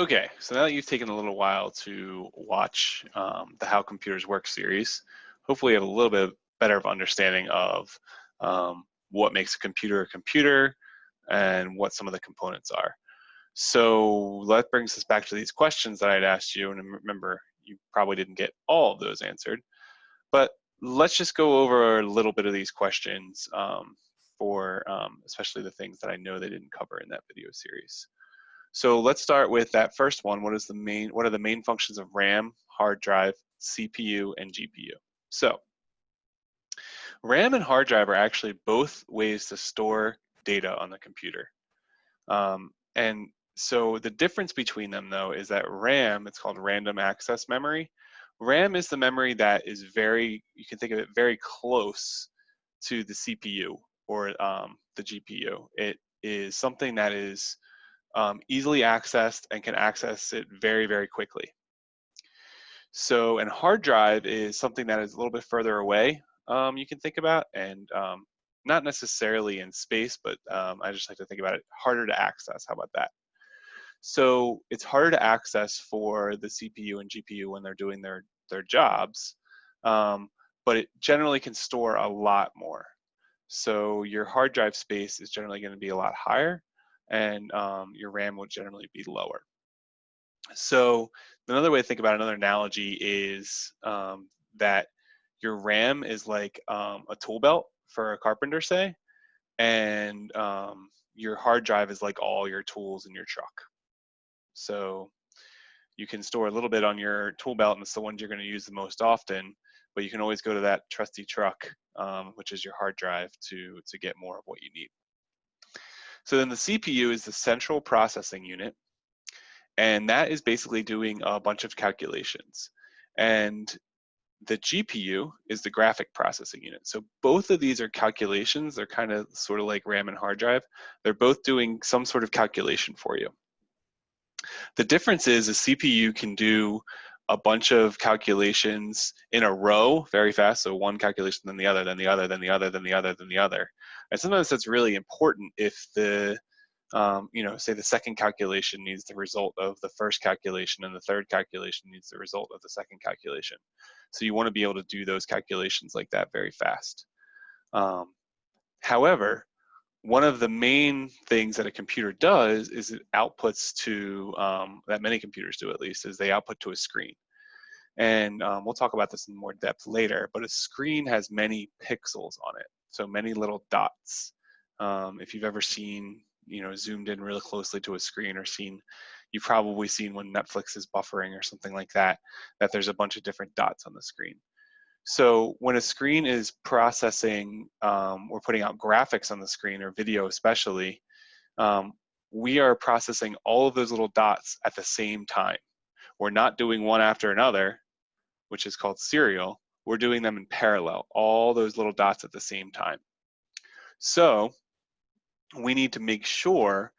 Okay, so now that you've taken a little while to watch um, the How Computers Work series, hopefully you have a little bit better of understanding of um, what makes a computer a computer and what some of the components are. So that brings us back to these questions that I'd asked you, and remember, you probably didn't get all of those answered, but let's just go over a little bit of these questions um, for um, especially the things that I know they didn't cover in that video series. So let's start with that first one. What is the main? What are the main functions of RAM, hard drive, CPU, and GPU? So RAM and hard drive are actually both ways to store data on the computer. Um, and so the difference between them though is that RAM, it's called random access memory. RAM is the memory that is very, you can think of it very close to the CPU or um, the GPU. It is something that is um, easily accessed and can access it very, very quickly. So, and hard drive is something that is a little bit further away, um, you can think about, and um, not necessarily in space, but um, I just like to think about it harder to access. How about that? So it's harder to access for the CPU and GPU when they're doing their, their jobs, um, but it generally can store a lot more. So your hard drive space is generally going to be a lot higher, and um, your RAM will generally be lower. So another way to think about another analogy is um, that your RAM is like um, a tool belt for a carpenter, say, and um, your hard drive is like all your tools in your truck. So you can store a little bit on your tool belt, and it's the ones you're going to use the most often. But you can always go to that trusty truck, um, which is your hard drive, to to get more of what you need. So then the CPU is the central processing unit, and that is basically doing a bunch of calculations. And the GPU is the graphic processing unit. So both of these are calculations. They're kind of sort of like RAM and hard drive. They're both doing some sort of calculation for you. The difference is a CPU can do a bunch of calculations in a row very fast. So one calculation, then the other, then the other, then the other, then the other, then the other. And sometimes that's really important if the, um, you know, say the second calculation needs the result of the first calculation and the third calculation needs the result of the second calculation. So you want to be able to do those calculations like that very fast. Um, however, one of the main things that a computer does is it outputs to, um, that many computers do at least, is they output to a screen. And um, we'll talk about this in more depth later, but a screen has many pixels on it, so many little dots. Um, if you've ever seen, you know, zoomed in really closely to a screen or seen, you've probably seen when Netflix is buffering or something like that, that there's a bunch of different dots on the screen. So when a screen is processing um, or putting out graphics on the screen or video especially, um, we are processing all of those little dots at the same time. We're not doing one after another, which is called serial. We're doing them in parallel, all those little dots at the same time. So we need to make sure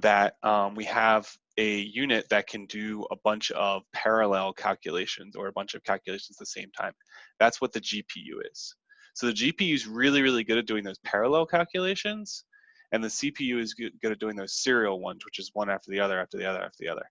that um, we have a unit that can do a bunch of parallel calculations or a bunch of calculations at the same time. That's what the GPU is. So the GPU is really, really good at doing those parallel calculations, and the CPU is good, at doing those serial ones, which is one after the other, after the other, after the other.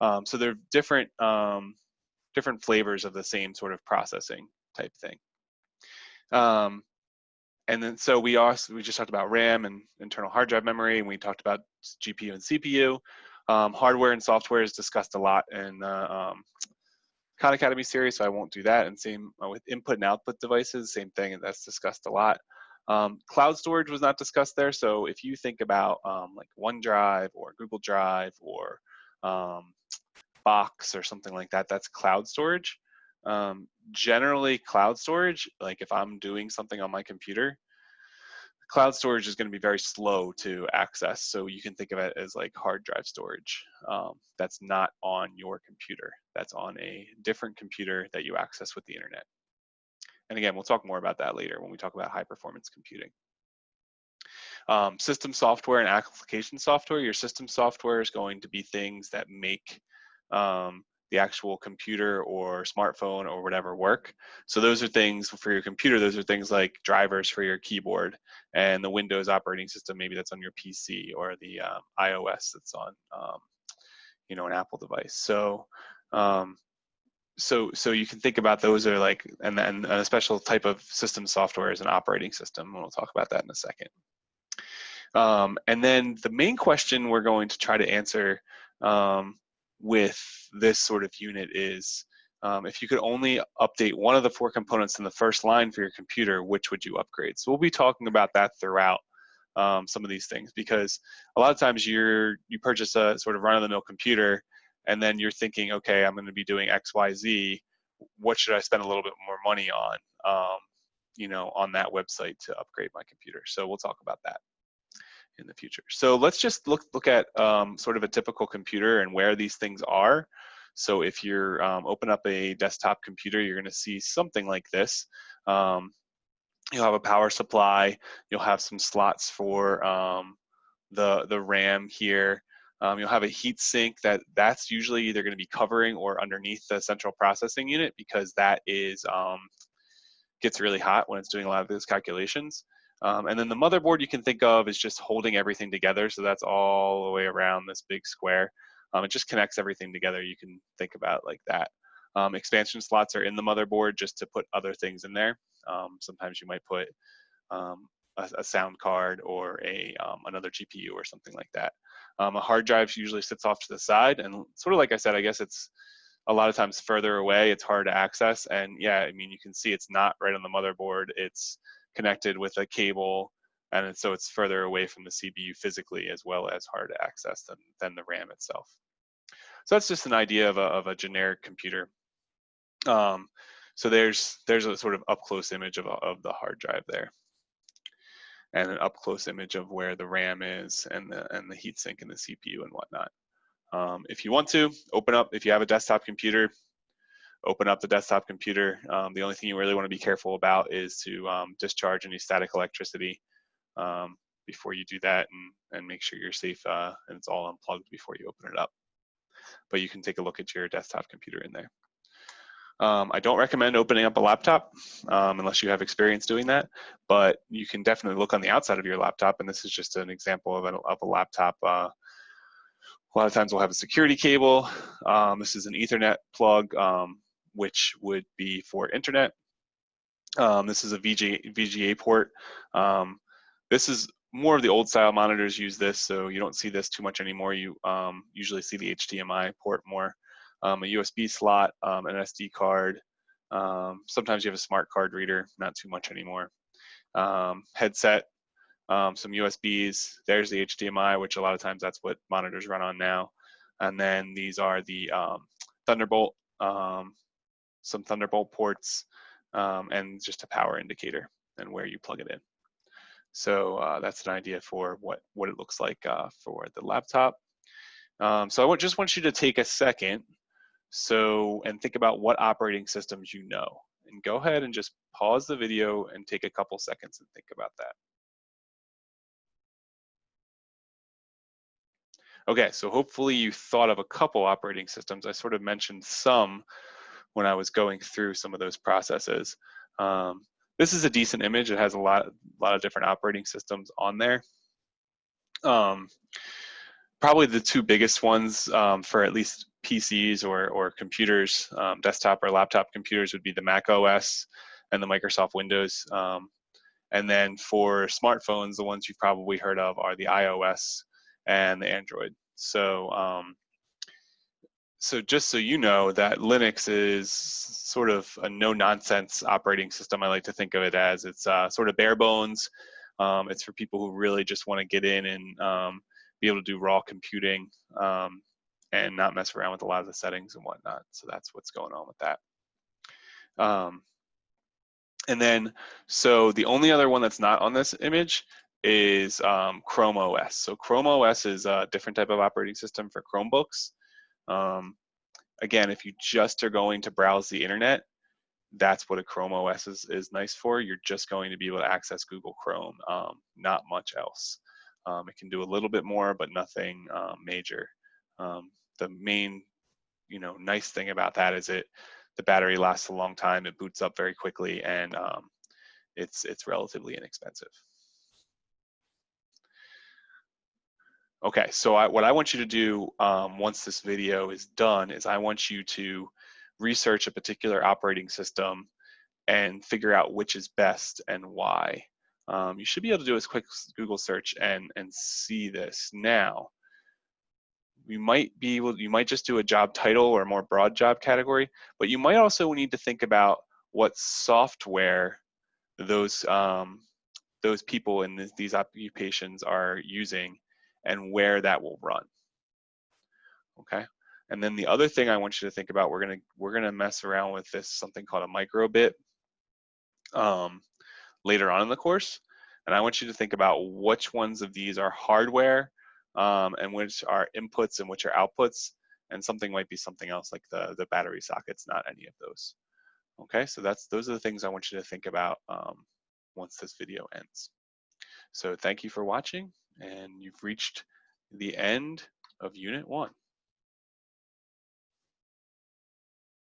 Um, so they're different, um, different flavors of the same sort of processing type thing. Um, and then so we also we just talked about RAM and internal hard drive memory, and we talked about GPU and CPU. Um, hardware and software is discussed a lot in the um, Khan Academy series, so I won't do that. And same uh, with input and output devices, same thing, and that's discussed a lot. Um, cloud storage was not discussed there, so if you think about um, like OneDrive or Google Drive or um, Box or something like that, that's cloud storage. Um, generally, cloud storage, like if I'm doing something on my computer, cloud storage is going to be very slow to access. So you can think of it as like hard drive storage. Um, that's not on your computer. That's on a different computer that you access with the internet. And again, we'll talk more about that later when we talk about high performance computing. Um, system software and application software. Your system software is going to be things that make um, the actual computer or smartphone or whatever work. So those are things for your computer, those are things like drivers for your keyboard and the Windows operating system, maybe that's on your PC or the um, iOS that's on um, you know, an Apple device. So, um, so so you can think about those are like, and then a special type of system software is an operating system, and we'll talk about that in a second. Um, and then the main question we're going to try to answer um, with this sort of unit is, um, if you could only update one of the four components in the first line for your computer, which would you upgrade? So we'll be talking about that throughout um, some of these things because a lot of times you're you purchase a sort of run-of-the-mill computer and then you're thinking, okay, I'm going to be doing X, Y, Z. What should I spend a little bit more money on? Um, you know, on that website to upgrade my computer. So we'll talk about that in the future. So let's just look look at um, sort of a typical computer and where these things are. So if you're um, open up a desktop computer, you're going to see something like this. Um, you'll have a power supply. You'll have some slots for um, the the RAM here. Um, you'll have a heat sink that that's usually either going to be covering or underneath the central processing unit because that is um, gets really hot when it's doing a lot of those calculations. Um, and then the motherboard you can think of is just holding everything together. So that's all the way around this big square. Um, it just connects everything together. You can think about like that. Um, expansion slots are in the motherboard just to put other things in there. Um, sometimes you might put um, a, a, sound card or a um, another GPU or something like that. a hard drive usually sits off to the side, and sort of like I said, I guess it's a lot of times further away. It's hard to access, and yeah, I mean you can see it's not right on the motherboard. It's connected with a cable and so it's further away from the CPU physically as well as hard to access than, than the RAM itself. So that's just an idea of a, of a generic computer. Um, so there's there's a sort of up close image of, of the hard drive there, and an up close image of where the RAM is and the and the heatsink and the CPU and whatnot. Um, if you want to open up, if you have a desktop computer, open up the desktop computer. Um, the only thing you really want to be careful about is to um, discharge any static electricity um, before you do that and, and make sure you're safe uh, and it's all unplugged before you open it up. But you can take a look at your desktop computer in there. Um, I don't recommend opening up a laptop um, unless you have experience doing that, but you can definitely look on the outside of your laptop, and this is just an example of a, of a laptop. Uh, a lot of times we'll have a security cable. Um, this is an Ethernet plug um, which would be for internet. Um, this is a VGA, VGA port. Um, this is more of the old style monitors use this, so you don't see this too much anymore. You um, usually see the HDMI port more. Um, a USB slot, um, an SD card. Um, sometimes you have a smart card reader, not too much anymore. headset, some USBs. There's the HDMI, which a lot of times that's what monitors run on now. And then these are the Thunderbolt um, some Thunderbolt ports, um, and just a power indicator and where you plug it in. So uh, that's an idea for what, what it looks like uh, for the laptop. Um, so I just want you to take a second so and think about what operating systems you know. And go ahead and just pause the video and take a couple seconds and think about that. Okay, so hopefully you thought of a couple operating systems. I sort of mentioned some when I was going through some of those processes. Um, this is a decent image. It has a lot, a lot of different operating systems on there. Um, probably the two biggest ones um, for at least PCs or, or computers, um, desktop or laptop computers would be the Mac OS and the Microsoft Windows. Um, and then for smartphones, the ones you've probably heard of are the iOS and the Android. So um, so just so you know that Linux is sort of a no-nonsense operating system. I like to think of it as it's uh, sort of bare bones. Um, it's for people who really just want to get in and um, be able to do raw computing um, and not mess around with a lot of the settings and whatnot. So that's what's going on with that. Um, and then, so the only other one that's not on this image is um, Chrome OS. So Chrome OS is a different type of operating system for Chromebooks. Um, again, if you just are going to browse the internet, that's what a Chrome OS is, is nice for. You're just going to be able to access Google Chrome, um, not much else. Um, it can do a little bit more, but nothing um, major. Um, the main, you know, nice thing about that is it the battery lasts a long time, it boots up very quickly, and um, it's it's relatively inexpensive. Okay, so I, what I want you to do um, once this video is done is I want you to research a particular operating system and figure out which is best and why. Um, you should be able to do a quick Google search and, and see this now. You might be able, you might just do a job title or a more broad job category, but you might also need to think about what software those um, those people in these occupations are using and where that will run. Okay. And then the other thing I want you to think about, we're gonna we're gonna mess around with this something called a microbit um, later on in the course. And I want you to think about which ones of these are hardware um, and which are inputs and which are outputs. And something might be something else like the, the battery sockets, not any of those. Okay, so that's those are the things I want you to think about um, once this video ends. So thank you for watching and you've reached the end of unit one.